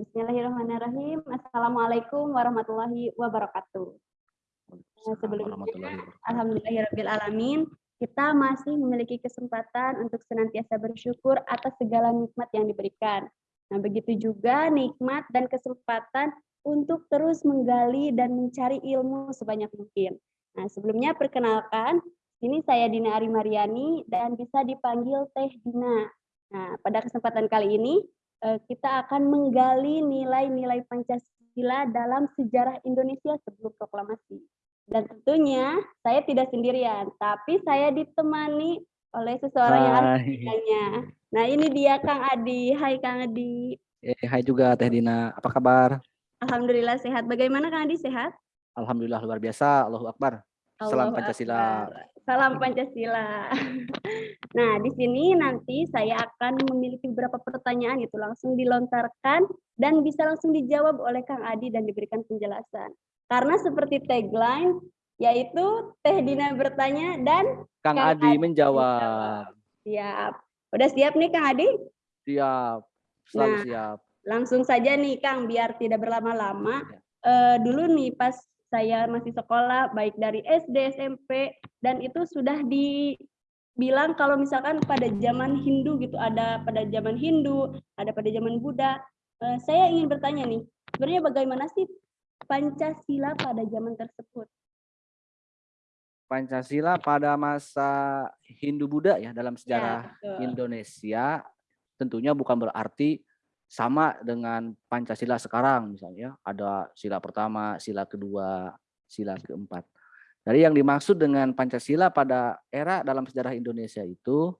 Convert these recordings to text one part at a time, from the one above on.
bismillahirrahmanirrahim. Assalamualaikum warahmatullahi wabarakatuh. Sebelumnya, alhamdulillahirrahmanirrahim, kita masih memiliki kesempatan untuk senantiasa bersyukur atas segala nikmat yang diberikan. Nah, begitu juga nikmat dan kesempatan untuk terus menggali dan mencari ilmu sebanyak mungkin. Nah, sebelumnya perkenalkan, ini saya Dina Ari Mariani dan bisa dipanggil Teh Dina. Nah, pada kesempatan kali ini kita akan menggali nilai-nilai Pancasila dalam sejarah Indonesia sebelum proklamasi. Dan tentunya saya tidak sendirian, tapi saya ditemani oleh seseorang yang artinya. Nah ini dia Kang Adi. Hai Kang Adi. Eh, hai juga Teh Dina. Apa kabar? Alhamdulillah sehat. Bagaimana Kang Adi sehat? Alhamdulillah luar biasa. Allahu Akbar. Salam Pancasila. Salam Pancasila. Nah, di sini nanti saya akan memiliki beberapa pertanyaan itu langsung dilontarkan dan bisa langsung dijawab oleh Kang Adi dan diberikan penjelasan. Karena seperti tagline yaitu Teh Dina bertanya dan Kang, Kang Adi, Adi menjawab. Siap. Udah siap nih Kang Adi? Siap. Selalu nah, siap. Langsung saja nih Kang biar tidak berlama-lama. Ya. Uh, dulu nih pas saya masih sekolah baik dari SD, SMP dan itu sudah dibilang kalau misalkan pada zaman Hindu gitu ada pada zaman Hindu, ada pada zaman Buddha. Eh, saya ingin bertanya nih, sebenarnya bagaimana sih Pancasila pada zaman tersebut? Pancasila pada masa Hindu Buddha ya dalam ya, sejarah ya, Indonesia tentunya bukan berarti sama dengan Pancasila sekarang misalnya ada sila pertama, sila kedua, sila keempat. Dari yang dimaksud dengan Pancasila pada era dalam sejarah Indonesia itu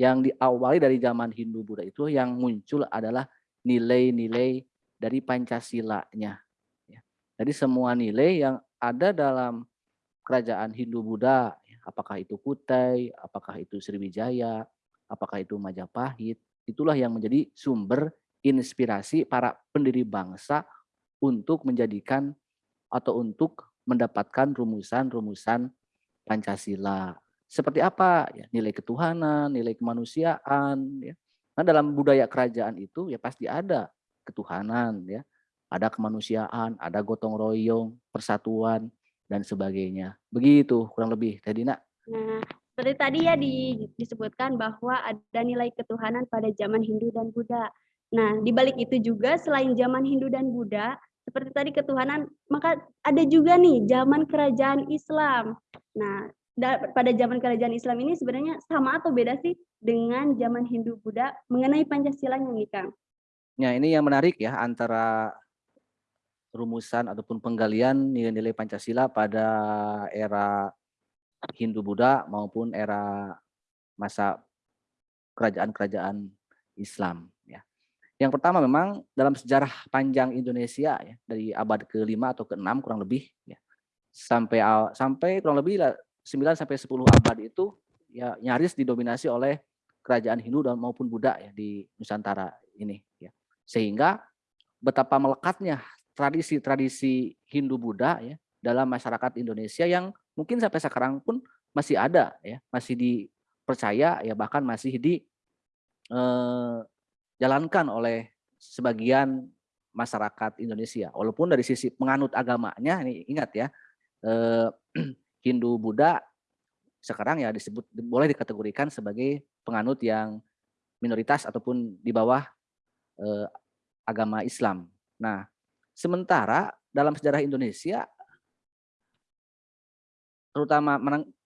yang diawali dari zaman Hindu Buddha itu yang muncul adalah nilai-nilai dari Pancasila-nya. Ya. Jadi semua nilai yang ada dalam kerajaan Hindu Buddha, ya, apakah itu Kutai, apakah itu Sriwijaya, apakah itu Majapahit, itulah yang menjadi sumber inspirasi para pendiri bangsa untuk menjadikan atau untuk mendapatkan rumusan-rumusan Pancasila. Seperti apa? Ya, nilai ketuhanan, nilai kemanusiaan. Ya. Nah, dalam budaya kerajaan itu ya pasti ada ketuhanan, ya, ada kemanusiaan, ada gotong royong, persatuan, dan sebagainya. Begitu kurang lebih, Tadi nak. Nah, seperti tadi ya di, disebutkan bahwa ada nilai ketuhanan pada zaman Hindu dan Buddha. Nah, di balik itu juga selain zaman Hindu dan Buddha, seperti tadi ketuhanan, maka ada juga nih zaman kerajaan Islam. Nah, pada zaman kerajaan Islam ini sebenarnya sama atau beda sih dengan zaman Hindu Buddha mengenai Pancasila nih, Kang? Ya, ini yang menarik ya antara rumusan ataupun penggalian nilai-nilai Pancasila pada era Hindu Buddha maupun era masa kerajaan-kerajaan Islam. Yang pertama memang dalam sejarah panjang Indonesia ya dari abad ke-5 atau ke-6 kurang lebih ya sampai sampai kurang lebih 9 sampai 10 abad itu ya nyaris didominasi oleh kerajaan Hindu dan maupun Buddha ya di Nusantara ini ya. Sehingga betapa melekatnya tradisi-tradisi Hindu Buddha ya dalam masyarakat Indonesia yang mungkin sampai sekarang pun masih ada ya, masih dipercaya ya bahkan masih di eh, dijalankan oleh sebagian masyarakat Indonesia. Walaupun dari sisi penganut agamanya, ini ingat ya, eh, Hindu Buddha sekarang ya disebut boleh dikategorikan sebagai penganut yang minoritas ataupun di bawah eh, agama Islam. Nah, sementara dalam sejarah Indonesia, terutama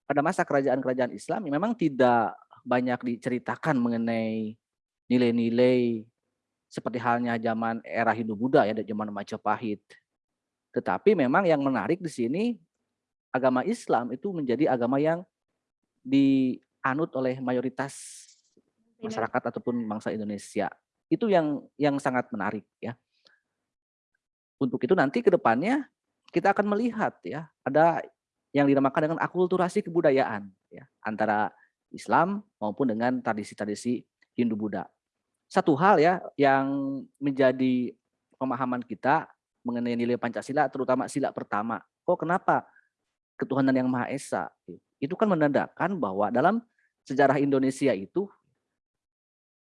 pada masa kerajaan-kerajaan Islam, memang tidak banyak diceritakan mengenai nilai-nilai seperti halnya zaman era Hindu Buddha ya, zaman Majapahit. Tetapi memang yang menarik di sini agama Islam itu menjadi agama yang dianut oleh mayoritas masyarakat ataupun bangsa Indonesia. Itu yang yang sangat menarik ya. Untuk itu nanti ke depannya kita akan melihat ya, ada yang dinamakan dengan akulturasi kebudayaan ya antara Islam maupun dengan tradisi-tradisi Hindu Buddha satu hal ya yang menjadi pemahaman kita mengenai nilai Pancasila terutama sila pertama. Kok kenapa ketuhanan yang Maha Esa? Itu kan menandakan bahwa dalam sejarah Indonesia itu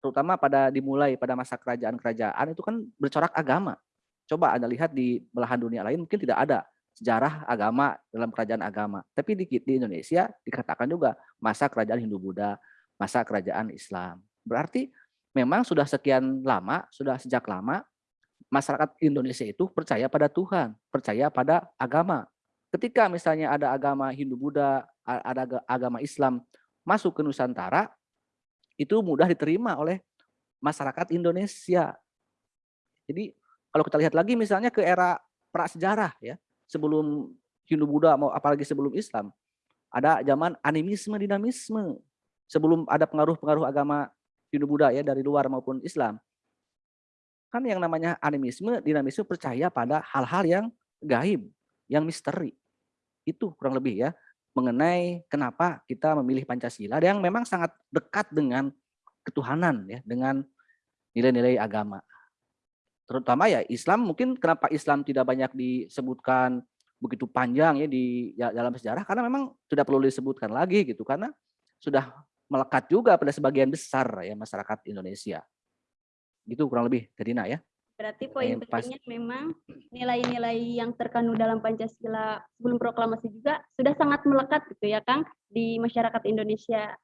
terutama pada dimulai pada masa kerajaan-kerajaan itu kan bercorak agama. Coba Anda lihat di belahan dunia lain mungkin tidak ada sejarah agama dalam kerajaan agama. Tapi di, di Indonesia dikatakan juga masa kerajaan Hindu-Buddha, masa kerajaan Islam. Berarti memang sudah sekian lama, sudah sejak lama masyarakat Indonesia itu percaya pada Tuhan, percaya pada agama. Ketika misalnya ada agama Hindu-Buddha, ada agama Islam masuk ke Nusantara, itu mudah diterima oleh masyarakat Indonesia. Jadi kalau kita lihat lagi misalnya ke era prasejarah ya, sebelum Hindu-Buddha mau apalagi sebelum Islam, ada zaman animisme dinamisme. Sebelum ada pengaruh-pengaruh agama Hindu-Buddha ya dari luar maupun Islam. Kan yang namanya animisme, dinamisme percaya pada hal-hal yang gaib, yang misteri. Itu kurang lebih ya mengenai kenapa kita memilih Pancasila yang memang sangat dekat dengan ketuhanan ya, dengan nilai-nilai agama. Terutama ya Islam mungkin kenapa Islam tidak banyak disebutkan begitu panjang ya di ya, dalam sejarah karena memang sudah perlu disebutkan lagi gitu karena sudah melekat juga pada sebagian besar ya masyarakat Indonesia. Gitu kurang lebih Tedina ya. Berarti poin pentingnya memang nilai-nilai yang terkandung dalam Pancasila sebelum proklamasi juga sudah sangat melekat gitu ya Kang di masyarakat Indonesia.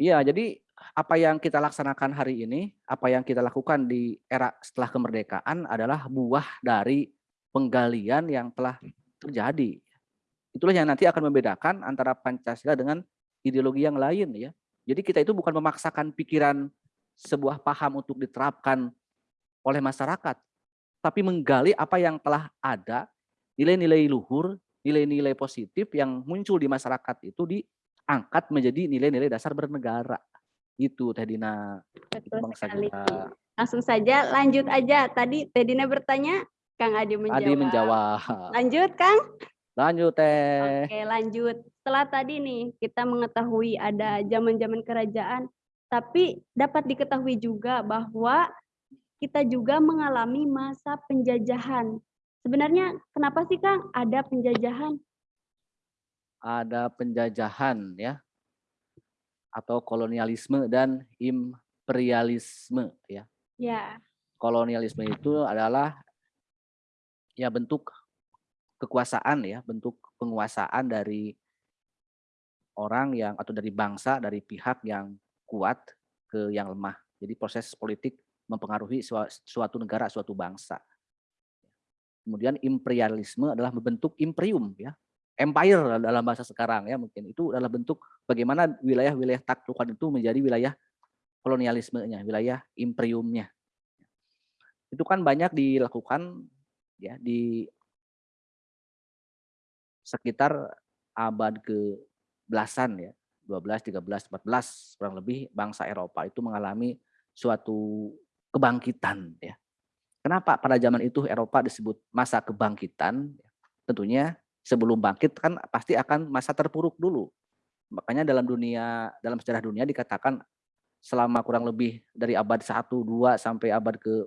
Iya, jadi apa yang kita laksanakan hari ini, apa yang kita lakukan di era setelah kemerdekaan adalah buah dari penggalian yang telah terjadi. Itulah yang nanti akan membedakan antara Pancasila dengan ideologi yang lain ya. Jadi kita itu bukan memaksakan pikiran sebuah paham untuk diterapkan oleh masyarakat, tapi menggali apa yang telah ada, nilai-nilai luhur, nilai-nilai positif yang muncul di masyarakat itu diangkat menjadi nilai-nilai dasar bernegara. Itu Teh Dina. Betul Bangsa sekali. Kita. Langsung saja lanjut aja. Tadi Teh Dina bertanya, Kang Adi menjawab. Adi menjawab. Lanjut Kang. Lanjut Teh. Oke lanjut. Setelah tadi nih kita mengetahui ada zaman-zaman kerajaan, tapi dapat diketahui juga bahwa kita juga mengalami masa penjajahan. Sebenarnya kenapa sih Kang ada penjajahan? Ada penjajahan ya. Atau kolonialisme dan imperialisme ya. Ya. Kolonialisme itu adalah ya bentuk kekuasaan ya, bentuk penguasaan dari orang yang atau dari bangsa, dari pihak yang kuat ke yang lemah. Jadi proses politik mempengaruhi suatu negara, suatu bangsa. Kemudian imperialisme adalah membentuk imperium ya. Empire dalam bahasa sekarang ya mungkin itu adalah bentuk bagaimana wilayah-wilayah taklukan itu menjadi wilayah kolonialismenya, wilayah imperiumnya. Itu kan banyak dilakukan ya di sekitar abad ke belasan ya, 12, 13, 14 kurang lebih bangsa Eropa itu mengalami suatu kebangkitan ya. Kenapa pada zaman itu Eropa disebut masa kebangkitan? Tentunya sebelum bangkit kan pasti akan masa terpuruk dulu. Makanya dalam dunia dalam sejarah dunia dikatakan selama kurang lebih dari abad 1 2 sampai abad ke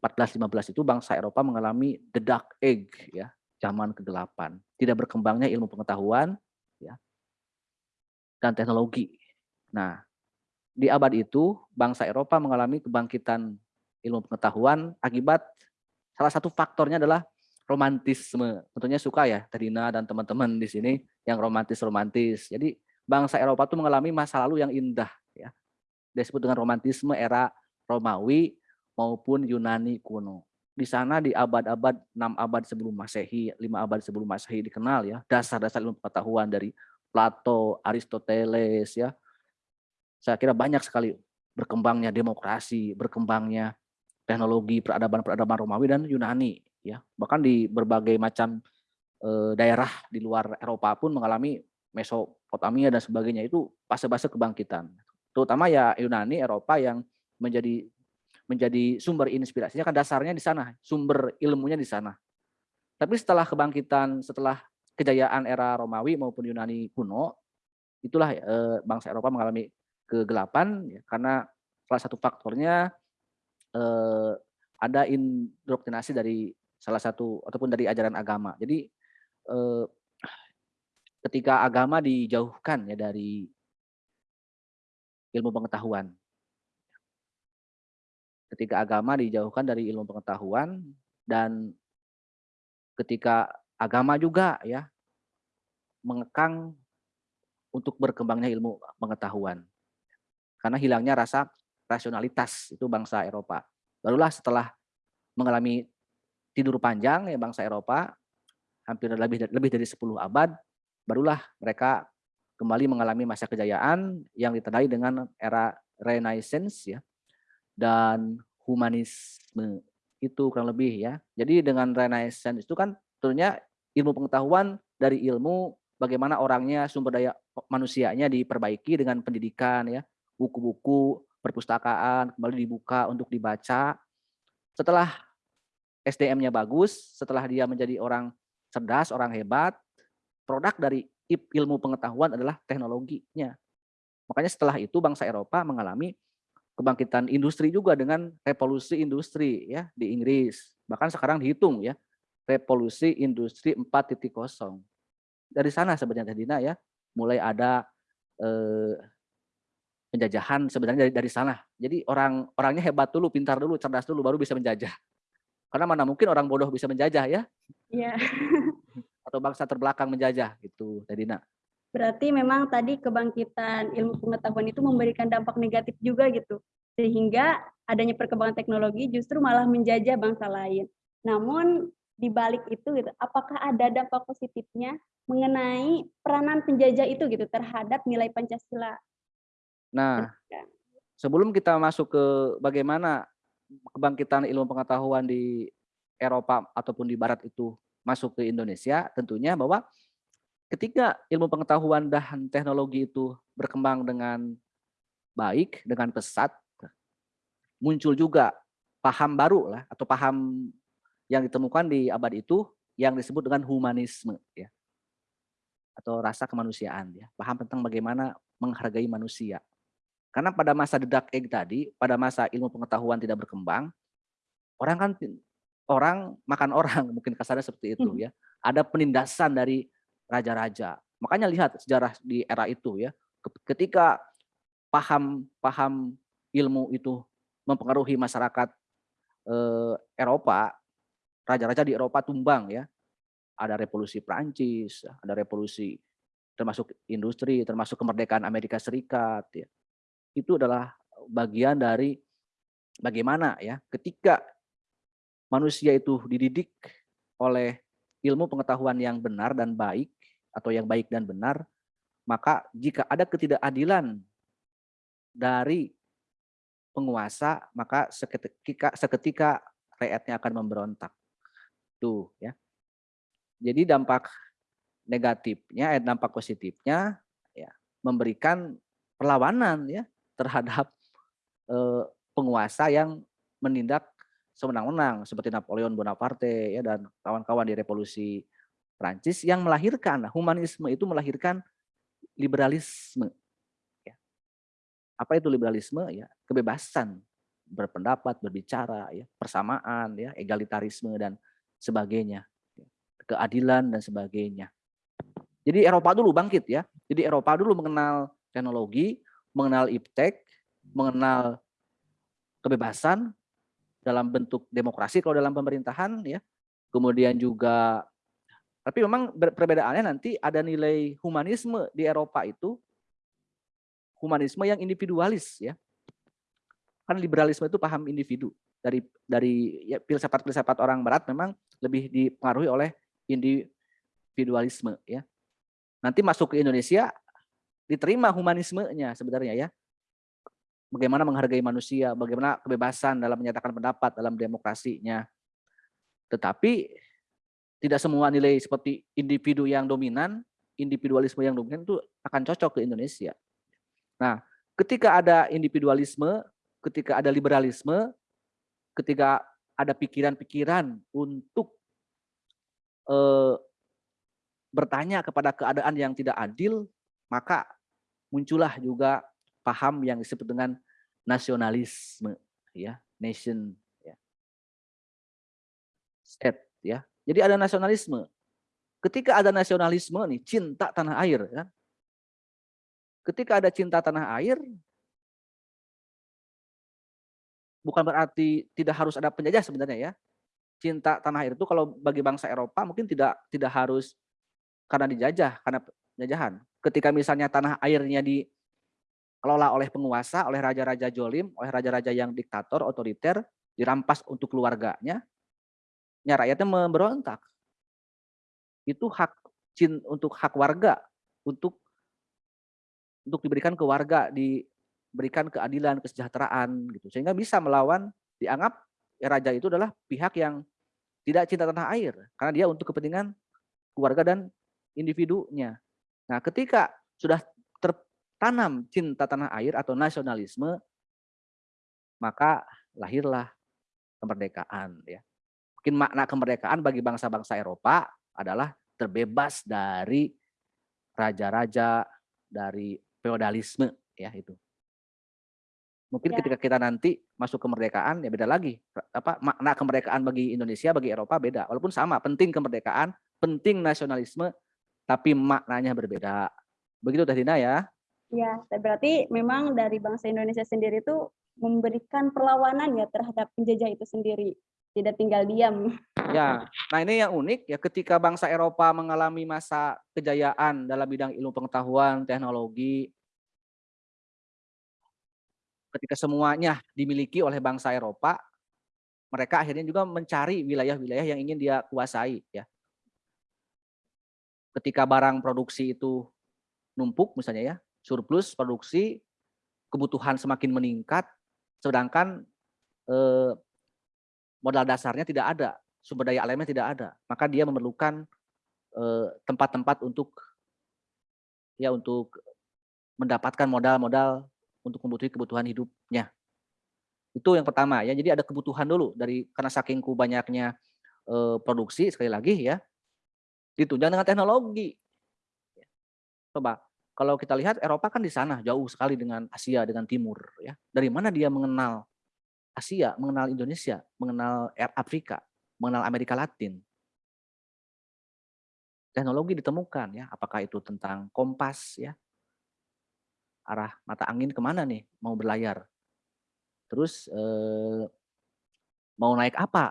14 15 itu bangsa Eropa mengalami the dark age ya, zaman kegelapan. Tidak berkembangnya ilmu pengetahuan ya dan teknologi. Nah, di abad itu bangsa Eropa mengalami kebangkitan ilmu pengetahuan akibat salah satu faktornya adalah romantisme. Tentunya suka ya Tadina dan teman-teman di sini yang romantis-romantis. Jadi bangsa Eropa itu mengalami masa lalu yang indah ya. Disebut dengan romantisme era Romawi maupun Yunani kuno. Di sana di abad-abad 6 abad sebelum Masehi, 5 abad sebelum Masehi dikenal ya dasar-dasar ilmu pengetahuan dari Plato, Aristoteles ya, saya kira banyak sekali berkembangnya demokrasi, berkembangnya teknologi peradaban-peradaban Romawi dan Yunani ya. Bahkan di berbagai macam e, daerah di luar Eropa pun mengalami Mesopotamia dan sebagainya itu fase-fase kebangkitan. Terutama ya Yunani, Eropa yang menjadi menjadi sumber inspirasinya kan dasarnya di sana, sumber ilmunya di sana. Tapi setelah kebangkitan, setelah kejayaan era Romawi maupun Yunani kuno, itulah e, bangsa Eropa mengalami kegelapan ya, karena salah satu faktornya eh, ada indoktrinasi dari salah satu ataupun dari ajaran agama. Jadi eh, ketika agama dijauhkan ya dari ilmu pengetahuan, ketika agama dijauhkan dari ilmu pengetahuan dan ketika agama juga ya mengekang untuk berkembangnya ilmu pengetahuan. Karena hilangnya rasa rasionalitas itu bangsa Eropa. Barulah setelah mengalami tidur panjang ya bangsa Eropa hampir lebih lebih dari 10 abad barulah mereka kembali mengalami masa kejayaan yang ditandai dengan era Renaissance ya dan humanisme itu kurang lebih ya. Jadi dengan Renaissance itu kan tentunya ilmu pengetahuan dari ilmu bagaimana orangnya sumber daya manusianya diperbaiki dengan pendidikan ya, buku-buku, perpustakaan kembali dibuka untuk dibaca. Setelah SDM-nya bagus, setelah dia menjadi orang cerdas, orang hebat, produk dari ilmu pengetahuan adalah teknologinya. Makanya setelah itu bangsa Eropa mengalami kebangkitan industri juga dengan revolusi industri ya di Inggris. Bahkan sekarang dihitung ya, revolusi industri 4.0. Dari sana sebenarnya Dina ya, mulai ada eh, penjajahan sebenarnya dari dari sana. Jadi orang orangnya hebat dulu, pintar dulu, cerdas dulu baru bisa menjajah. Karena mana mungkin orang bodoh bisa menjajah ya? Iya. Atau bangsa terbelakang menjajah gitu, Dina. Berarti memang tadi kebangkitan ilmu pengetahuan itu memberikan dampak negatif juga gitu. Sehingga adanya perkembangan teknologi justru malah menjajah bangsa lain. Namun di balik itu gitu, apakah ada dampak positifnya mengenai peranan penjajah itu gitu terhadap nilai Pancasila? Nah, sebelum kita masuk ke bagaimana kebangkitan ilmu pengetahuan di Eropa ataupun di Barat itu masuk ke Indonesia, tentunya bahwa ketika ilmu pengetahuan dan teknologi itu berkembang dengan baik, dengan pesat, muncul juga paham baru lah atau paham yang ditemukan di abad itu yang disebut dengan humanisme ya. Atau rasa kemanusiaan ya. Paham tentang bagaimana menghargai manusia. Karena pada masa dedak egg tadi pada masa ilmu pengetahuan tidak berkembang orang kan orang makan orang mungkin kasarnya seperti itu hmm. ya. Ada penindasan dari raja-raja. Makanya lihat sejarah di era itu ya, ketika paham-paham ilmu itu mempengaruhi masyarakat eh, Eropa, raja-raja di Eropa tumbang ya. Ada revolusi Prancis, ada revolusi termasuk industri, termasuk kemerdekaan Amerika Serikat ya. Itu adalah bagian dari bagaimana ya ketika manusia itu dididik oleh ilmu pengetahuan yang benar dan baik atau yang baik dan benar, maka jika ada ketidakadilan dari penguasa, maka seketika, seketika rakyatnya akan memberontak. Tuh ya. Jadi dampak negatifnya, eh, dampak positifnya ya memberikan perlawanan ya terhadap eh, penguasa yang menindak sewenang-wenang seperti Napoleon Bonaparte ya dan kawan-kawan di revolusi Prancis yang melahirkan humanisme itu melahirkan liberalisme. Ya. Apa itu liberalisme? Ya kebebasan berpendapat, berbicara, ya persamaan, ya egalitarisme dan sebagainya, ya, keadilan dan sebagainya. Jadi Eropa dulu bangkit ya. Jadi Eropa dulu mengenal teknologi, mengenal iptek, mengenal kebebasan dalam bentuk demokrasi kalau dalam pemerintahan ya. Kemudian juga tapi memang perbedaannya nanti ada nilai humanisme di Eropa itu humanisme yang individualis ya. Kan liberalisme itu paham individu. Dari dari ya, filsafat-filsafat orang barat memang lebih dipengaruhi oleh individualisme ya. Nanti masuk ke Indonesia diterima humanismenya sebenarnya ya. Bagaimana menghargai manusia, bagaimana kebebasan dalam menyatakan pendapat dalam demokrasinya. Tetapi tidak semua nilai seperti individu yang dominan, individualisme yang dominan itu akan cocok ke Indonesia. Nah, ketika ada individualisme, ketika ada liberalisme, ketika ada pikiran-pikiran untuk eh, bertanya kepada keadaan yang tidak adil, maka muncullah juga paham yang disebut dengan nasionalisme, ya, nation, ya, state, ya, jadi ada nasionalisme. Ketika ada nasionalisme nih, cinta tanah air. Ya. Ketika ada cinta tanah air, bukan berarti tidak harus ada penjajah sebenarnya ya. Cinta tanah air itu kalau bagi bangsa Eropa mungkin tidak tidak harus karena dijajah, karena penjajahan. Ketika misalnya tanah airnya dikelola oleh penguasa, oleh raja-raja jolim, oleh raja-raja yang diktator, otoriter, dirampas untuk keluarganya, ya rakyatnya memberontak. Itu hak cin untuk hak warga, untuk untuk diberikan ke warga, diberikan keadilan, kesejahteraan gitu. Sehingga bisa melawan dianggap ya raja itu adalah pihak yang tidak cinta tanah air karena dia untuk kepentingan keluarga dan individunya. Nah, ketika sudah tertanam cinta tanah air atau nasionalisme, maka lahirlah kemerdekaan ya. Mungkin makna kemerdekaan bagi bangsa-bangsa Eropa adalah terbebas dari raja-raja, dari feodalisme ya itu. Mungkin Ya. ketika kita nanti masuk kemerdekaan ya beda lagi. Apa makna kemerdekaan bagi Indonesia, bagi Eropa beda. Walaupun sama, penting kemerdekaan, penting nasionalisme, tapi maknanya berbeda. Begitu Teh Dina ya. Ya, berarti memang dari bangsa Indonesia sendiri itu memberikan perlawanan ya terhadap penjajah itu sendiri. Tidak tinggal diam. Ya, nah ini yang unik ya ketika bangsa Eropa mengalami masa kejayaan dalam bidang ilmu pengetahuan, teknologi, ketika semuanya dimiliki oleh bangsa Eropa, mereka akhirnya juga mencari wilayah-wilayah yang ingin dia kuasai ya. Ketika barang produksi itu numpuk misalnya ya, surplus produksi, kebutuhan semakin meningkat, sedangkan eh, modal dasarnya tidak ada, sumber daya alamnya tidak ada, maka dia memerlukan tempat-tempat untuk ya untuk mendapatkan modal-modal untuk memenuhi kebutuhan hidupnya. Itu yang pertama ya. Jadi ada kebutuhan dulu dari karena saking banyaknya eh, produksi sekali lagi ya. Ditunjang dengan teknologi. Coba kalau kita lihat Eropa kan di sana jauh sekali dengan Asia dengan Timur ya. Dari mana dia mengenal Asia, mengenal Indonesia, mengenal Afrika, mengenal Amerika Latin. Teknologi ditemukan ya, apakah itu tentang kompas ya, arah mata angin ke mana nih mau berlayar. Terus eh, mau naik apa?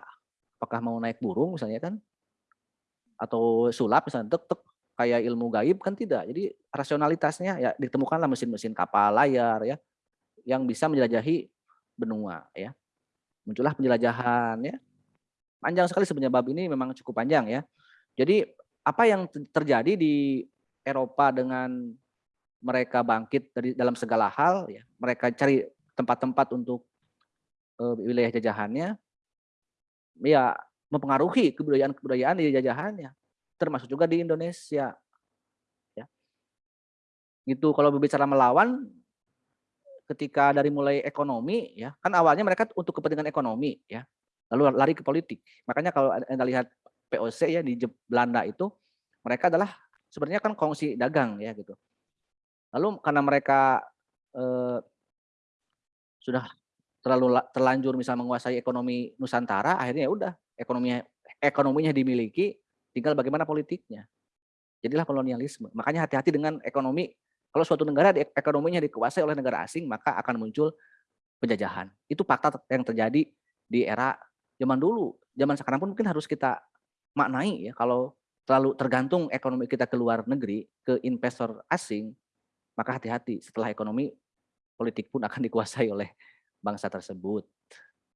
Apakah mau naik burung misalnya kan? Atau sulap misalnya, tek, tek, kayak ilmu gaib kan tidak. Jadi rasionalitasnya ya ditemukanlah mesin-mesin kapal layar ya, yang bisa menjelajahi benua ya. Muncullah penjelajahan ya. Panjang sekali sebenarnya bab ini memang cukup panjang ya. Jadi apa yang terjadi di Eropa dengan mereka bangkit dari dalam segala hal ya. Mereka cari tempat-tempat untuk uh, wilayah jajahannya ya mempengaruhi kebudayaan-kebudayaan di jajahannya termasuk juga di Indonesia ya. Gitu kalau berbicara melawan ketika dari mulai ekonomi ya kan awalnya mereka untuk kepentingan ekonomi ya lalu lari ke politik. Makanya kalau anda lihat POC ya di Belanda itu mereka adalah sebenarnya kan kongsi dagang ya gitu. Lalu karena mereka eh, sudah terlalu terlanjur misal menguasai ekonomi Nusantara akhirnya ya udah ekonominya ekonominya dimiliki tinggal bagaimana politiknya. Jadilah kolonialisme. Makanya hati-hati dengan ekonomi kalau suatu negara ekonominya dikuasai oleh negara asing, maka akan muncul penjajahan. Itu fakta yang terjadi di era zaman dulu. Zaman sekarang pun mungkin harus kita maknai ya, kalau terlalu tergantung ekonomi kita ke luar negeri, ke investor asing, maka hati-hati setelah ekonomi, politik pun akan dikuasai oleh bangsa tersebut.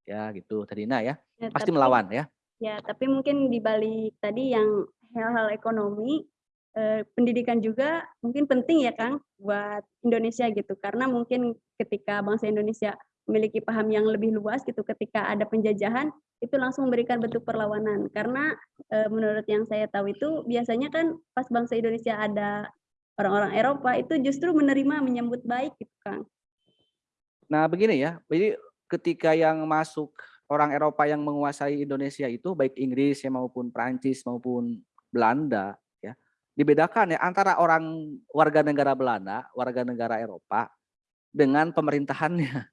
Ya gitu, Tadina ya. ya Pasti tapi, melawan ya. Ya, tapi mungkin di balik tadi yang hal-hal ekonomi, eh, pendidikan juga mungkin penting ya Kang buat Indonesia gitu. Karena mungkin ketika bangsa Indonesia memiliki paham yang lebih luas gitu ketika ada penjajahan itu langsung memberikan bentuk perlawanan. Karena e, menurut yang saya tahu itu biasanya kan pas bangsa Indonesia ada orang-orang Eropa itu justru menerima menyambut baik gitu Kang. Nah begini ya, jadi ketika yang masuk orang Eropa yang menguasai Indonesia itu baik Inggris ya maupun Prancis maupun Belanda dibedakan ya antara orang warga negara Belanda, warga negara Eropa dengan pemerintahannya,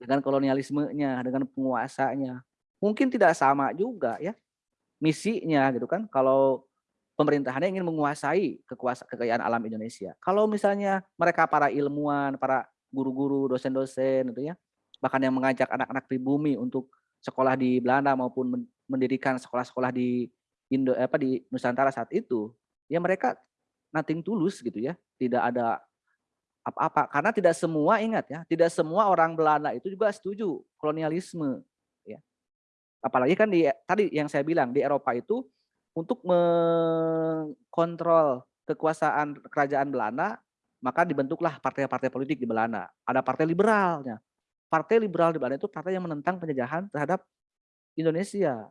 dengan kolonialismenya, dengan penguasanya. Mungkin tidak sama juga ya misinya gitu kan. Kalau pemerintahannya ingin menguasai kekuasaan kekayaan alam Indonesia. Kalau misalnya mereka para ilmuwan, para guru-guru, dosen-dosen gitu ya, bahkan yang mengajak anak-anak pribumi untuk sekolah di Belanda maupun mendirikan sekolah-sekolah di Indo apa di Nusantara saat itu, ya mereka nothing tulus gitu ya, tidak ada apa-apa karena tidak semua ingat ya, tidak semua orang Belanda itu juga setuju kolonialisme ya. Apalagi kan di tadi yang saya bilang di Eropa itu untuk mengkontrol kekuasaan kerajaan Belanda, maka dibentuklah partai-partai politik di Belanda. Ada partai liberalnya. Partai liberal di Belanda itu partai yang menentang penjajahan terhadap Indonesia.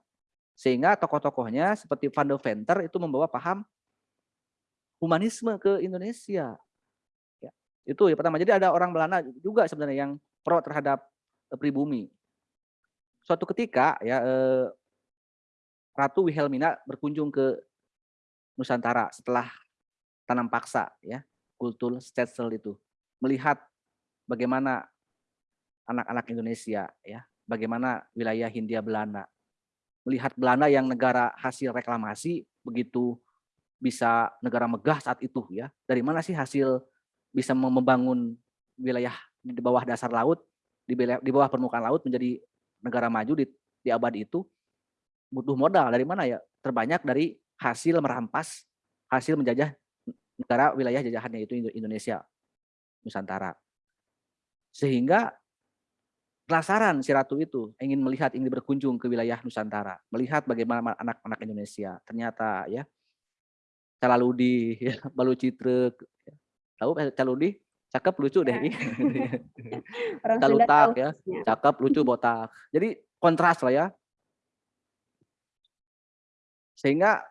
Sehingga tokoh-tokohnya seperti Van de Venter itu membawa paham humanisme ke Indonesia. Ya, itu ya pertama. Jadi ada orang Belanda juga sebenarnya yang pro terhadap eh, pribumi. Suatu ketika ya eh, Ratu Wilhelmina berkunjung ke Nusantara setelah tanam paksa ya, kultur Stetzel itu melihat bagaimana anak-anak Indonesia ya, bagaimana wilayah Hindia Belanda. Melihat Belanda yang negara hasil reklamasi begitu bisa negara megah saat itu ya. Dari mana sih hasil bisa membangun wilayah di bawah dasar laut, di bawah permukaan laut menjadi negara maju di, di abad itu butuh modal dari mana ya? Terbanyak dari hasil merampas, hasil menjajah negara wilayah jajahannya itu Indonesia, Nusantara. Sehingga penasaran si ratu itu ingin melihat ingin berkunjung ke wilayah Nusantara, melihat bagaimana anak-anak Indonesia. Ternyata ya Calaludi, ya, Balu Citra, ya. tahu eh, Caludi? Cakep lucu deh. Ya. Calutak ya, cakep lucu botak. Jadi kontras lah ya. Sehingga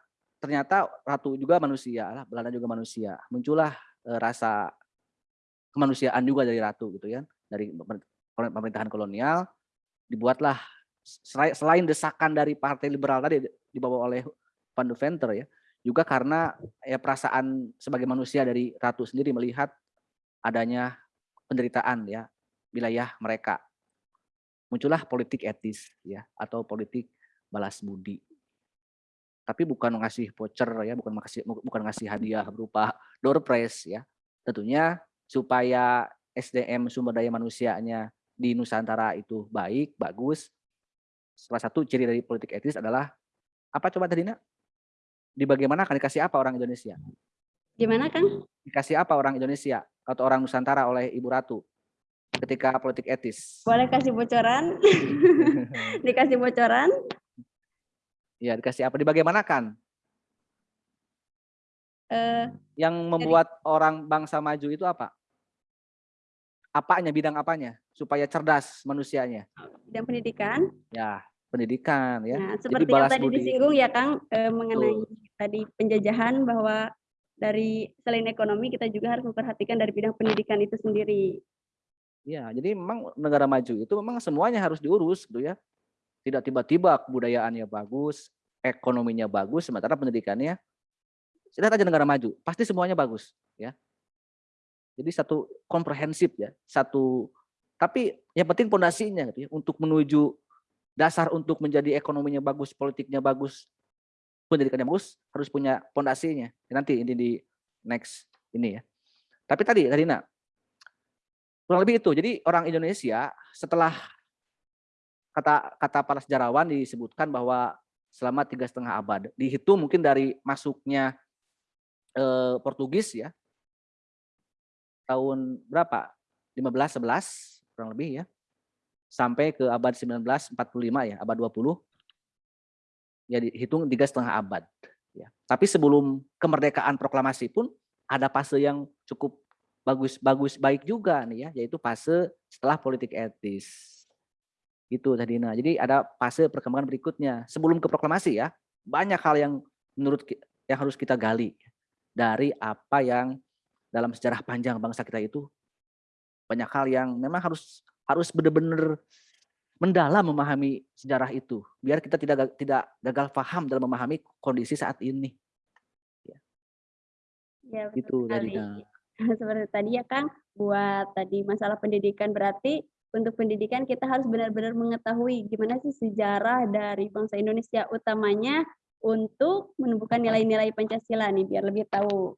ternyata ratu juga manusia lah, Belanda juga manusia. Muncullah e, rasa kemanusiaan juga dari ratu gitu ya, dari pemerintahan kolonial dibuatlah selain desakan dari partai liberal tadi dibawa oleh Van de Venter ya, juga karena ya perasaan sebagai manusia dari ratu sendiri melihat adanya penderitaan ya wilayah mereka. Muncullah politik etis ya atau politik balas budi. Tapi bukan ngasih voucher ya, bukan ngasih bukan ngasih hadiah berupa door prize ya. Tentunya supaya SDM sumber daya manusianya di Nusantara itu baik, bagus. Salah satu ciri dari politik etis adalah apa coba tadi nak? Di bagaimana akan dikasih apa orang Indonesia? Gimana Kang? Dikasih apa orang Indonesia atau orang Nusantara oleh Ibu Ratu ketika politik etis? Boleh kasih bocoran? dikasih bocoran? Ya, dikasih apa? Dibagaimanakan? Uh, yang membuat jadi, orang bangsa maju itu apa? Apanya, bidang apanya? Supaya cerdas manusianya. Bidang pendidikan? Ya, pendidikan ya. Nah, seperti Jadi yang tadi budi. disinggung ya Kang eh, mengenai Betul. tadi penjajahan bahwa dari selain ekonomi kita juga harus memperhatikan dari bidang pendidikan itu sendiri. Ya, jadi memang negara maju itu memang semuanya harus diurus gitu ya. Tidak tiba-tiba kebudayaannya bagus, ekonominya bagus, sementara pendidikannya lihat aja negara maju, pasti semuanya bagus ya. Jadi satu komprehensif ya, satu tapi yang penting pondasinya gitu ya untuk menuju dasar untuk menjadi ekonominya bagus, politiknya bagus, pendidikannya bagus, harus punya pondasinya. Nanti ini di next ini ya. Tapi tadi tadi nak kurang lebih itu. Jadi orang Indonesia setelah kata kata para sejarawan disebutkan bahwa selama tiga setengah abad dihitung mungkin dari masuknya eh, Portugis ya tahun berapa 15 11 kurang lebih ya sampai ke abad 1945 ya, abad 20. Ya dihitung tiga setengah abad. Ya. Tapi sebelum kemerdekaan proklamasi pun ada fase yang cukup bagus bagus baik juga nih ya, yaitu fase setelah politik etis. Itu tadi nah. Jadi ada fase perkembangan berikutnya. Sebelum ke proklamasi ya, banyak hal yang menurut yang harus kita gali dari apa yang dalam sejarah panjang bangsa kita itu banyak hal yang memang harus harus benar-benar mendalam memahami sejarah itu biar kita tidak tidak gagal paham dalam memahami kondisi saat ini. Ya, ya itu tadi. Seperti tadi ya Kang, buat tadi masalah pendidikan berarti untuk pendidikan kita harus benar-benar mengetahui gimana sih sejarah dari bangsa Indonesia utamanya untuk menumbuhkan nilai-nilai Pancasila nih biar lebih tahu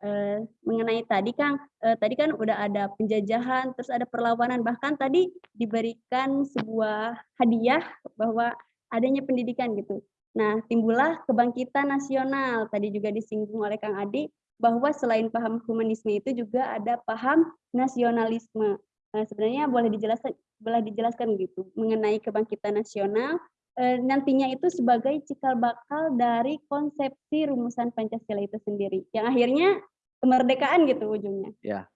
Eee, mengenai tadi Kang, eee, tadi kan udah ada penjajahan, terus ada perlawanan, bahkan tadi diberikan sebuah hadiah bahwa adanya pendidikan gitu. Nah, timbullah kebangkitan nasional, tadi juga disinggung oleh Kang Adi, bahwa selain paham humanisme itu juga ada paham nasionalisme. Eee, sebenarnya boleh dijelaskan boleh dijelaskan gitu mengenai kebangkitan nasional, nantinya itu sebagai cikal bakal dari konsepsi rumusan Pancasila itu sendiri, yang akhirnya kemerdekaan gitu ujungnya. Ya.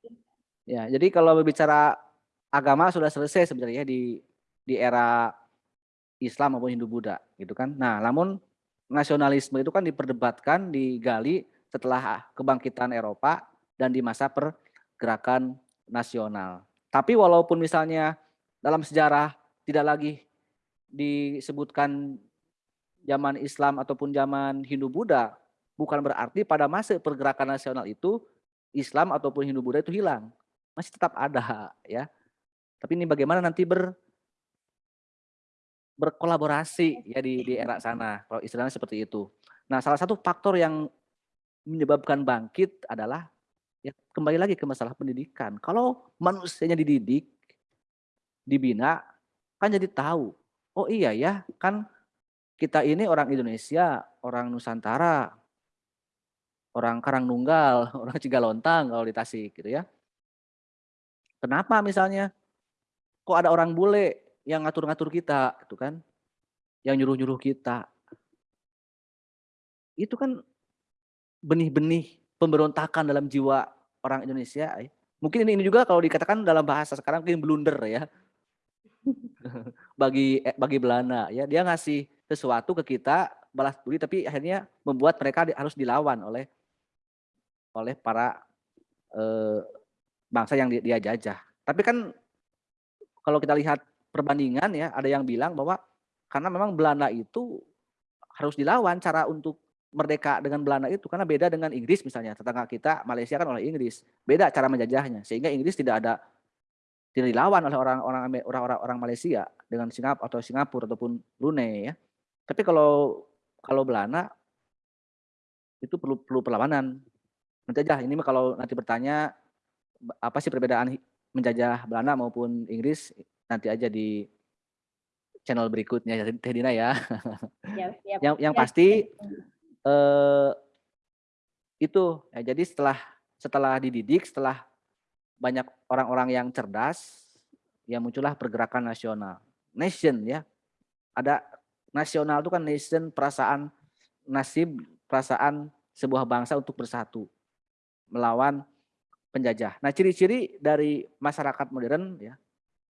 Ya, jadi kalau berbicara agama sudah selesai sebenarnya di di era Islam maupun Hindu-Buddha gitu kan. Nah, namun nasionalisme itu kan diperdebatkan, digali setelah kebangkitan Eropa dan di masa pergerakan nasional. Tapi walaupun misalnya dalam sejarah tidak lagi disebutkan zaman Islam ataupun zaman Hindu-Buddha, bukan berarti pada masa pergerakan nasional itu Islam ataupun Hindu-Buddha itu hilang. Masih tetap ada ya. Tapi ini bagaimana nanti ber berkolaborasi ya di di era sana, kalau istilahnya seperti itu. Nah, salah satu faktor yang menyebabkan bangkit adalah ya kembali lagi ke masalah pendidikan. Kalau manusianya dididik, dibina, kan jadi tahu, oh iya ya, kan kita ini orang Indonesia, orang Nusantara, orang Karangnunggal, orang Cigalontang kalau di Tasik gitu ya. Kenapa misalnya kok ada orang bule yang ngatur-ngatur kita gitu kan, yang nyuruh-nyuruh kita. Itu kan benih-benih pemberontakan dalam jiwa orang Indonesia ya. Mungkin ini, ini juga kalau dikatakan dalam bahasa sekarang mungkin blunder ya. bagi eh, bagi Belanda ya, dia ngasih sesuatu ke kita balas budi tapi akhirnya membuat mereka harus dilawan oleh oleh para eh, bangsa yang dia jajah. Tapi kan kalau kita lihat perbandingan ya, ada yang bilang bahwa karena memang Belanda itu harus dilawan cara untuk merdeka dengan Belanda itu karena beda dengan Inggris misalnya. Tetangga kita Malaysia kan oleh Inggris. Beda cara menjajahnya sehingga Inggris tidak ada tidak dilawan oleh orang-orang orang-orang orang Malaysia dengan Singapura atau Singapura ataupun Brunei ya tapi kalau kalau Belanda itu perlu perlu perlawanan nanti aja ini kalau nanti bertanya apa sih perbedaan menjajah Belanda maupun Inggris nanti aja di channel berikutnya Teh Dina ya. Siap. yang yang pasti eh, itu ya jadi setelah setelah dididik setelah banyak orang-orang yang cerdas ya muncullah pergerakan nasional nation ya ada nasional itu kan nation perasaan nasib perasaan sebuah bangsa untuk bersatu melawan penjajah. Nah, ciri-ciri dari masyarakat modern ya,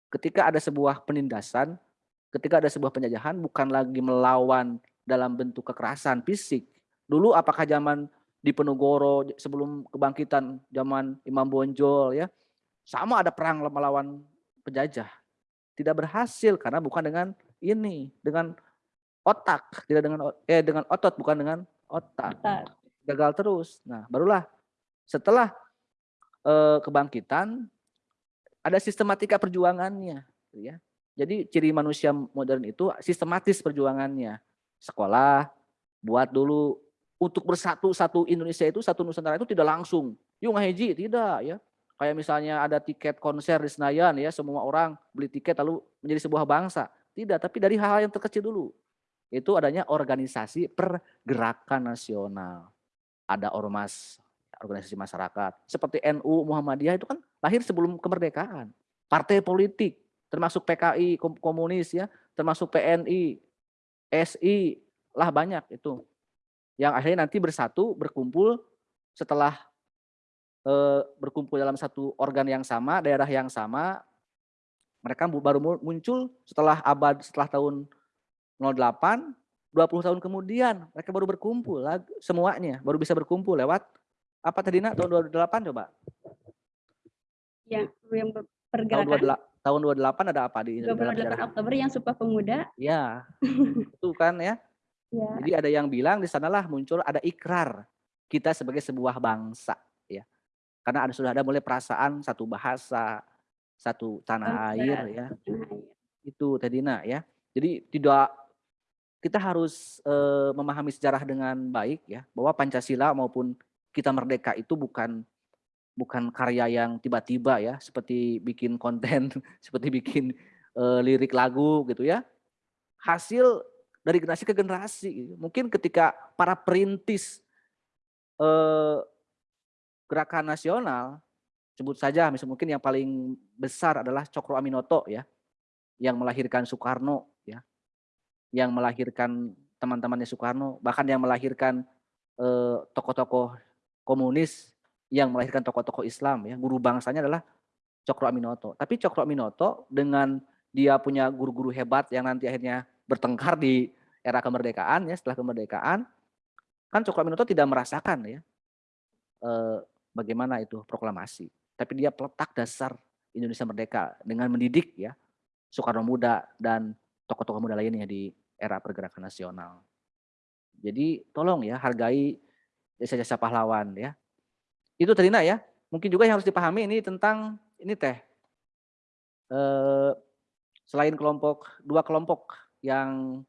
ketika ada sebuah penindasan, ketika ada sebuah penjajahan bukan lagi melawan dalam bentuk kekerasan fisik. Dulu apakah zaman di Penogoro sebelum kebangkitan zaman Imam Bonjol ya, sama ada perang melawan penjajah. Tidak berhasil karena bukan dengan ini, dengan otak, tidak dengan eh dengan otot bukan dengan otak. Gagal terus. Nah, barulah setelah eh, kebangkitan ada sistematika perjuangannya, ya. Jadi ciri manusia modern itu sistematis perjuangannya. Sekolah, buat dulu untuk bersatu satu Indonesia itu satu Nusantara itu tidak langsung. Yuk ngaji tidak ya. Kayak misalnya ada tiket konser di Senayan ya, semua orang beli tiket lalu menjadi sebuah bangsa. Tidak, tapi dari hal-hal yang terkecil dulu. Itu adanya organisasi pergerakan nasional. Ada ormas organisasi masyarakat. Seperti NU, Muhammadiyah itu kan lahir sebelum kemerdekaan. Partai politik, termasuk PKI, komunis ya, termasuk PNI, SI, lah banyak itu. Yang akhirnya nanti bersatu, berkumpul setelah e, berkumpul dalam satu organ yang sama, daerah yang sama, mereka baru muncul setelah abad, setelah tahun 08, 20 tahun kemudian mereka baru berkumpul semuanya baru bisa berkumpul lewat apa tadi nak tahun 28 coba? Ya, yang pergerakan. Tahun, 28 ada apa di 28 Oktober yang Sumpah Pemuda. Ya, itu kan ya. Ya. Jadi ada yang bilang di sanalah muncul ada ikrar kita sebagai sebuah bangsa ya. Karena ada sudah ada mulai perasaan satu bahasa, satu tanah air ya. Itu Tedina ya. Jadi tidak kita harus e, memahami sejarah dengan baik ya bahwa Pancasila maupun kita merdeka itu bukan bukan karya yang tiba-tiba ya, seperti bikin konten, seperti bikin, eee, lirik lagu gitu ya. Hasil dari generasi ke generasi. Mungkin ketika para perintis, eee, gerakan nasional, sebut saja misal mungkin yang paling besar adalah Cokro Aminoto ya, yang melahirkan Soekarno ya, yang melahirkan teman-temannya Soekarno, bahkan yang melahirkan, eee, tokoh-tokoh komunis yang melahirkan tokoh-tokoh Islam ya, guru bangsanya adalah Cokro Aminoto. Tapi Cokro Aminoto dengan dia punya guru-guru hebat yang nanti akhirnya bertengkar di era kemerdekaan ya, setelah kemerdekaan, kan Cokro Aminoto tidak merasakan ya, eee, bagaimana itu proklamasi. Tapi dia peletak dasar Indonesia merdeka dengan mendidik ya, Soekarno Muda dan tokoh-tokoh muda lainnya di era pergerakan nasional. Jadi tolong ya hargai jasa-jasa pahlawan ya. Itu tadi nak ya. Mungkin juga yang harus dipahami ini tentang ini teh. Eh, selain kelompok dua kelompok yang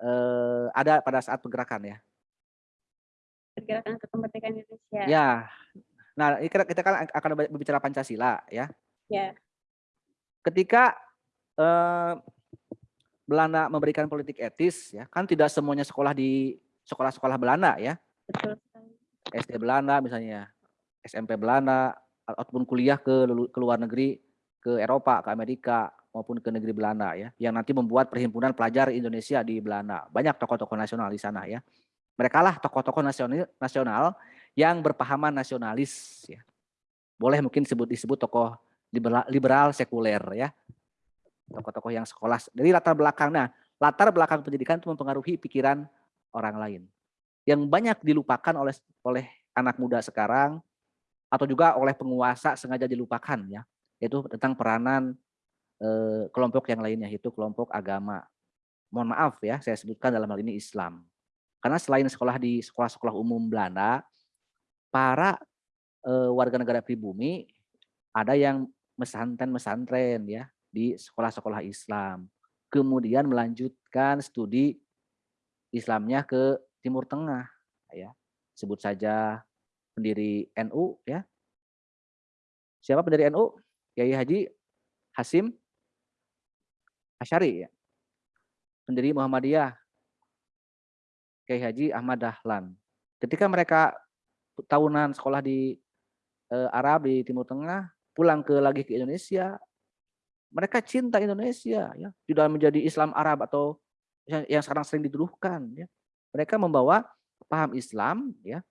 eh, ada pada saat pergerakan ya. Pergerakan kemerdekaan Indonesia. Ya. Nah, ini kita, kita kan akan berbicara Pancasila ya. Ya. Ketika eh, Belanda memberikan politik etis ya, kan tidak semuanya sekolah di sekolah-sekolah Belanda ya. Betul. SD Belanda misalnya, SMP Belanda, ataupun kuliah ke, ke luar negeri, ke Eropa, ke Amerika, maupun ke negeri Belanda ya, yang nanti membuat perhimpunan pelajar Indonesia di Belanda. Banyak tokoh-tokoh nasional di sana ya. Mereka lah tokoh-tokoh nasional, nasional yang berpahaman nasionalis ya. Boleh mungkin disebut disebut tokoh liberal, sekuler ya. Tokoh-tokoh yang sekolah dari latar belakang. Nah, latar belakang pendidikan itu mempengaruhi pikiran orang lain yang banyak dilupakan oleh oleh anak muda sekarang atau juga oleh penguasa sengaja dilupakan ya yaitu tentang peranan eh, kelompok yang lainnya yaitu kelompok agama. Mohon maaf ya saya sebutkan dalam hal ini Islam. Karena selain sekolah di sekolah-sekolah umum Belanda, para eh, warga negara pribumi ada yang mesantren-mesantren ya di sekolah-sekolah Islam. Kemudian melanjutkan studi Islamnya ke Timur Tengah ya. Sebut saja pendiri NU ya. Siapa pendiri NU? Kiai Haji Hasim Asyari ya. Pendiri Muhammadiyah Kiai Haji Ahmad Dahlan. Ketika mereka tahunan sekolah di eh, Arab di Timur Tengah, pulang ke lagi ke Indonesia, mereka cinta Indonesia ya, tidak menjadi Islam Arab atau yang, yang sekarang sering dituduhkan ya. Mereka membawa paham Islam ya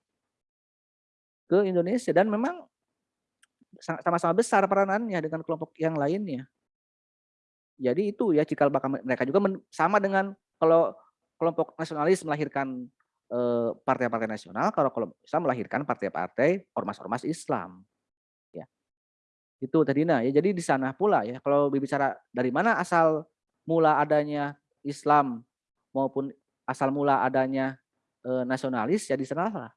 ke Indonesia dan memang sama-sama besar peranannya dengan kelompok yang lainnya. Jadi itu ya cikal bakal mereka juga sama dengan kalau kelompok nasionalis melahirkan eh, partai-partai nasional, kalau kelompok Islam melahirkan partai-partai ormas-ormas Islam. Ya. Itu tadi nah ya jadi di sana pula ya kalau berbicara dari mana asal mula adanya Islam maupun asal mula adanya e, nasionalis ya di sana lah.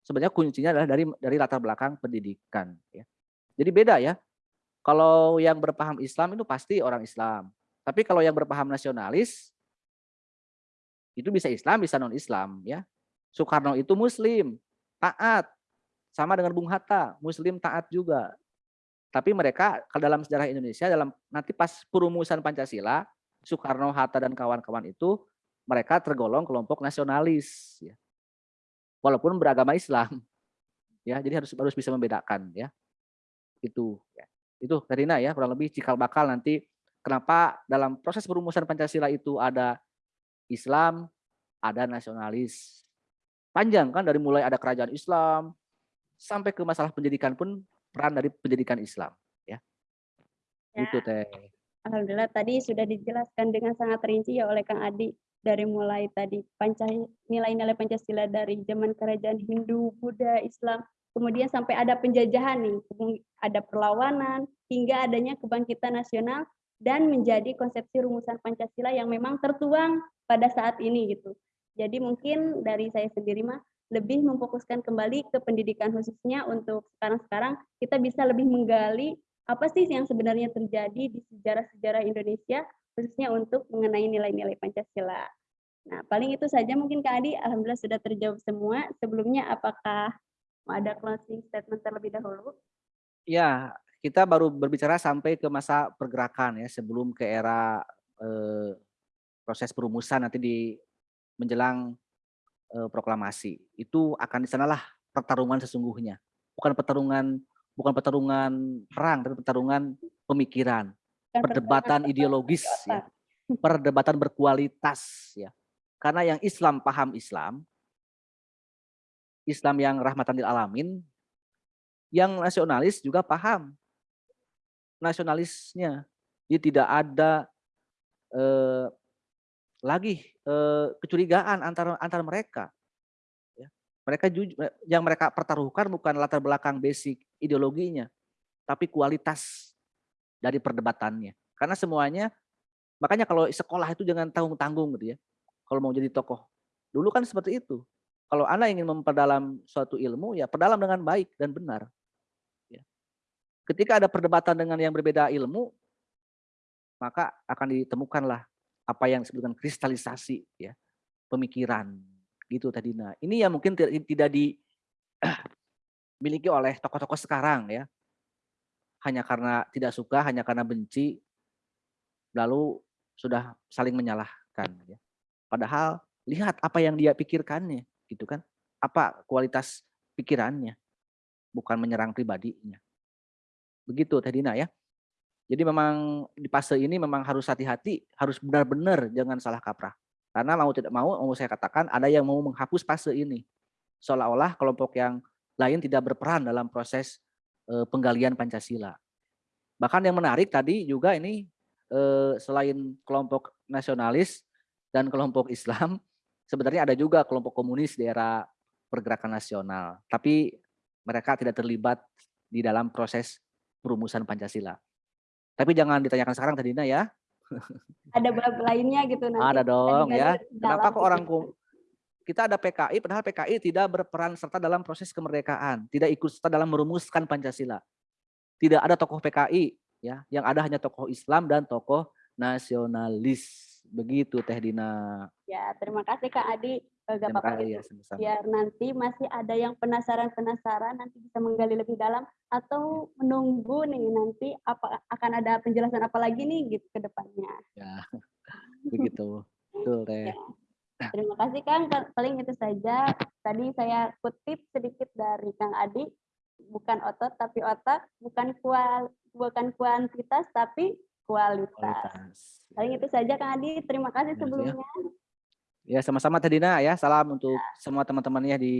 Sebenarnya kuncinya adalah dari dari latar belakang pendidikan ya. Jadi beda ya. Kalau yang berpaham Islam itu pasti orang Islam. Tapi kalau yang berpaham nasionalis itu bisa Islam, bisa non-Islam ya. Soekarno itu muslim, taat. Sama dengan Bung Hatta, muslim taat juga. Tapi mereka kalau dalam sejarah Indonesia dalam nanti pas perumusan Pancasila, Soekarno, Hatta dan kawan-kawan itu mereka tergolong kelompok nasionalis ya. Walaupun beragama Islam. Ya, jadi harus harus bisa membedakan ya. Itu ya. Itu Karina ya, kurang lebih cikal bakal nanti kenapa dalam proses perumusan Pancasila itu ada Islam, ada nasionalis. Panjang kan dari mulai ada kerajaan Islam sampai ke masalah pendidikan pun peran dari pendidikan Islam ya. ya. Itu teh. Alhamdulillah tadi sudah dijelaskan dengan sangat rinci ya oleh Kang Adi dari mulai tadi nilai-nilai Pancasila dari zaman kerajaan Hindu, Buddha, Islam, kemudian sampai ada penjajahan nih, ada perlawanan hingga adanya kebangkitan nasional dan menjadi konsepsi rumusan Pancasila yang memang tertuang pada saat ini gitu. Jadi mungkin dari saya sendiri mah lebih memfokuskan kembali ke pendidikan khususnya untuk sekarang-sekarang kita bisa lebih menggali apa sih yang sebenarnya terjadi di sejarah-sejarah Indonesia khususnya untuk mengenai nilai-nilai Pancasila. Nah, paling itu saja mungkin Kak Adi, alhamdulillah sudah terjawab semua. Sebelumnya apakah ada closing statement terlebih dahulu? Ya, kita baru berbicara sampai ke masa pergerakan ya, sebelum ke era eh, proses perumusan nanti di menjelang eh, proklamasi. Itu akan di sanalah pertarungan sesungguhnya. Bukan pertarungan bukan pertarungan perang, tapi pertarungan pemikiran, Kan perdebatan pertarungan ideologis ya. Perdebatan berkualitas ya. Karena yang Islam paham Islam, Islam yang rahmatan lil alamin, yang nasionalis juga paham nasionalisnya. Jadi tidak ada eh, lagi eh, kecurigaan antara antara mereka. Ya. Mereka yang mereka pertaruhkan bukan latar belakang basic ideologinya, tapi kualitas dari perdebatannya. Karena semuanya, makanya kalau sekolah itu jangan tanggung-tanggung gitu ya. Kalau mau jadi tokoh, dulu kan seperti itu. Kalau anda ingin memperdalam suatu ilmu, ya perdalam dengan baik dan benar. Ya. Ketika ada perdebatan dengan yang berbeda ilmu, maka akan ditemukanlah apa yang disebutkan kristalisasi ya pemikiran. Gitu tadi. Nah ini yang mungkin tidak, tidak dimiliki oleh tokoh-tokoh sekarang ya. Hanya karena tidak suka hanya karena benci lalu sudah saling menyalahkan ya. Padahal lihat apa yang dia pikirkannya gitu kan apa kualitas pikirannya bukan menyerang pribadinya begitu tadi nah ya jadi memang di fase ini memang harus hati-hati, harus benar-benar jangan salah kaprah. Karena mau tidak mau, mau saya katakan ada yang mau menghapus fase ini. Seolah-olah kelompok yang lain tidak berperan dalam proses eh, penggalian Pancasila. Bahkan yang menarik tadi juga ini eh, selain kelompok nasionalis dan kelompok Islam, sebenarnya ada juga kelompok komunis di era pergerakan nasional. Tapi mereka tidak terlibat di dalam proses perumusan Pancasila. Tapi jangan ditanyakan sekarang tadi ya. Ada bab lainnya gitu nanti. Ada dong ya. Kenapa kok gitu. orang kita ada PKI padahal PKI tidak berperan serta dalam proses kemerdekaan, tidak ikut serta dalam merumuskan Pancasila. Tidak ada tokoh PKI ya, yang ada hanya tokoh Islam dan tokoh nasionalis. Begitu Teh Dina. Ya, terima kasih Kak Adi. Eh, Gak apa-apa ya sama-sama. Biar nanti masih ada yang penasaran-penasaran nanti bisa menggali lebih dalam atau menunggu nih nanti apa akan ada penjelasan apa lagi nih gitu ke depannya. Ya. Begitu. Betul Teh. Ya. Terima kasih Kang, Ka- paling itu saja. Tadi saya kutip sedikit dari Kang Adi, bukan otot tapi otak, bukan kual, bukan kuantitas tapi kualitas. Kualitas. Paling itu saja Kang Adi, terima kasih Ya, ya. sebelumnya. Ya sama-sama Teh Dina ya. Salam untuk semua teman-temannya di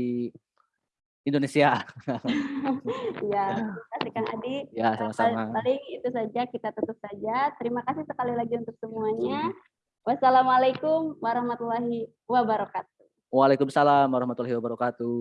Indonesia. Ya, terima kasih Kang Adi. Ya Eh, sama-sama. Paling itu saja kita tutup saja. Terima kasih sekali lagi untuk semuanya. Wassalamualaikum warahmatullahi wabarakatuh. Waalaikumsalam warahmatullahi wabarakatuh.